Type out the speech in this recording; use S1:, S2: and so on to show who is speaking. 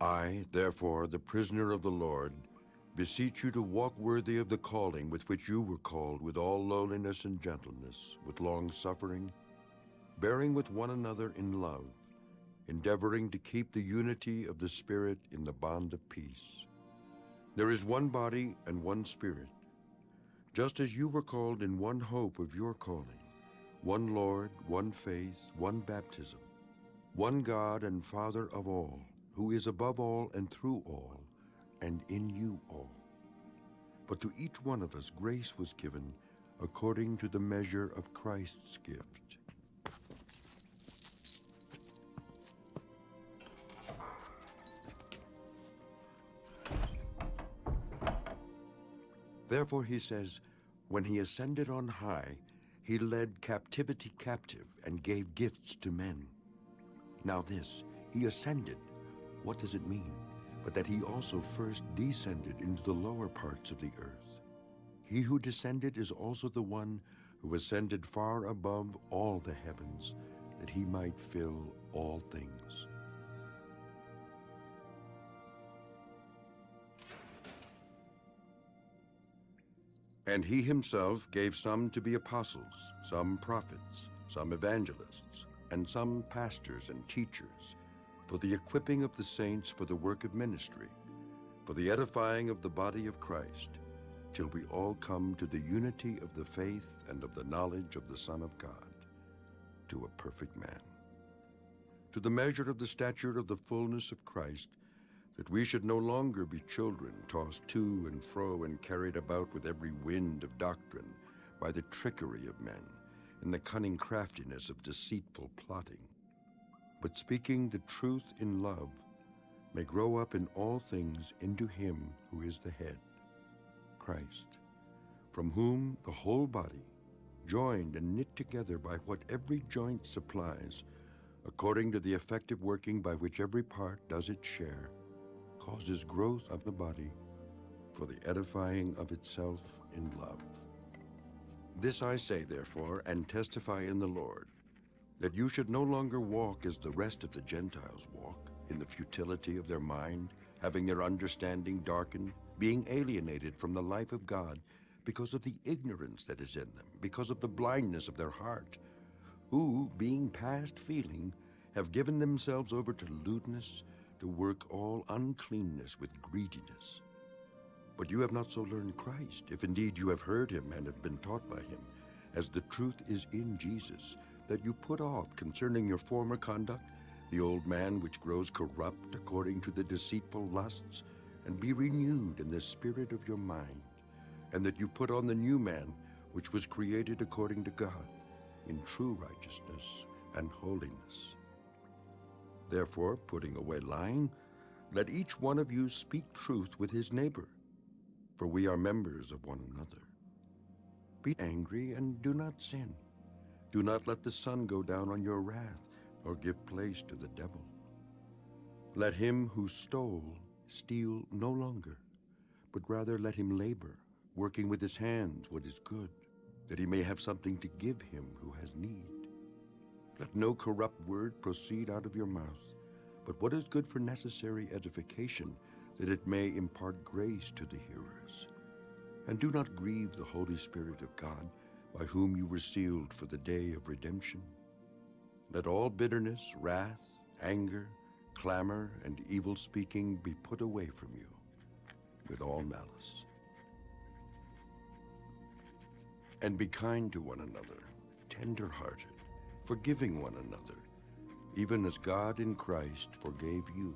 S1: I, therefore, the prisoner of the Lord, beseech you to walk worthy of the calling with which you were called, with all lowliness and gentleness, with long suffering, bearing with one another in love, endeavoring to keep the unity of the Spirit in the bond of peace. There is one body and one Spirit, just as you were called in one hope of your calling, one Lord, one faith, one baptism, one God and Father of all, who is above all and through all, and in you all. But to each one of us grace was given according to the measure of Christ's gift. Therefore he says, when he ascended on high, he led captivity captive and gave gifts to men. Now this, he ascended, what does it mean? But that he also first descended into the lower parts of the earth. He who descended is also the one who ascended far above all the heavens, that he might fill all things. And he himself gave some to be apostles, some prophets, some evangelists, and some pastors and teachers, for the equipping of the saints for the work of ministry, for the edifying of the body of Christ, till we all come to the unity of the faith and of the knowledge of the Son of God, to a perfect man. To the measure of the stature of the fullness of Christ, that we should no longer be children tossed to and fro and carried about with every wind of doctrine by the trickery of men in the cunning craftiness of deceitful plotting but speaking the truth in love, may grow up in all things into him who is the head, Christ, from whom the whole body, joined and knit together by what every joint supplies, according to the effective working by which every part does its share, causes growth of the body for the edifying of itself in love. This I say, therefore, and testify in the Lord, that you should no longer walk as the rest of the Gentiles walk, in the futility of their mind, having their understanding darkened, being alienated from the life of God because of the ignorance that is in them, because of the blindness of their heart, who, being past feeling, have given themselves over to lewdness, to work all uncleanness with greediness. But you have not so learned Christ, if indeed you have heard him and have been taught by him, as the truth is in Jesus, that you put off concerning your former conduct, the old man which grows corrupt according to the deceitful lusts, and be renewed in the spirit of your mind, and that you put on the new man which was created according to God, in true righteousness and holiness. Therefore, putting away lying, let each one of you speak truth with his neighbor, for we are members of one another. Be angry and do not sin. Do not let the sun go down on your wrath, or give place to the devil. Let him who stole steal no longer, but rather let him labor, working with his hands what is good, that he may have something to give him who has need. Let no corrupt word proceed out of your mouth, but what is good for necessary edification, that it may impart grace to the hearers. And do not grieve the Holy Spirit of God, by whom you were sealed for the day of redemption. Let all bitterness, wrath, anger, clamor, and evil speaking be put away from you with all malice. And be kind to one another, tender-hearted, forgiving one another, even as God in Christ forgave you.